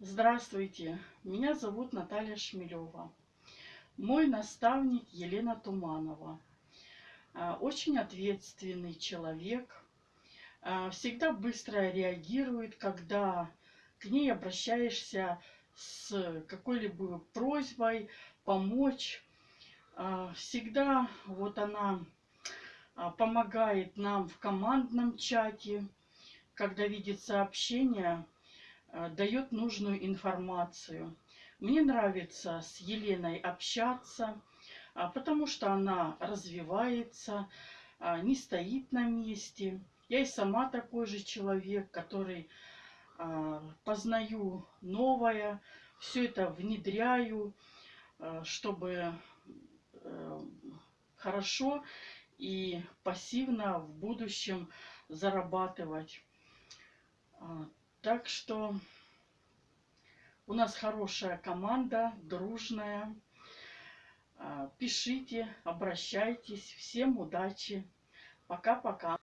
Здравствуйте, меня зовут Наталья Шмелева. Мой наставник Елена Туманова. А, очень ответственный человек. А, всегда быстро реагирует, когда к ней обращаешься с какой-либо просьбой помочь. А, всегда вот она помогает нам в командном чате, когда видит сообщения, Э, дает нужную информацию. Мне нравится с Еленой общаться, а, потому что она развивается, а, не стоит на месте. Я и сама такой же человек, который а, познаю новое, все это внедряю, чтобы э, хорошо и пассивно в будущем зарабатывать. Так что у нас хорошая команда, дружная. А, пишите, обращайтесь. Всем удачи. Пока-пока.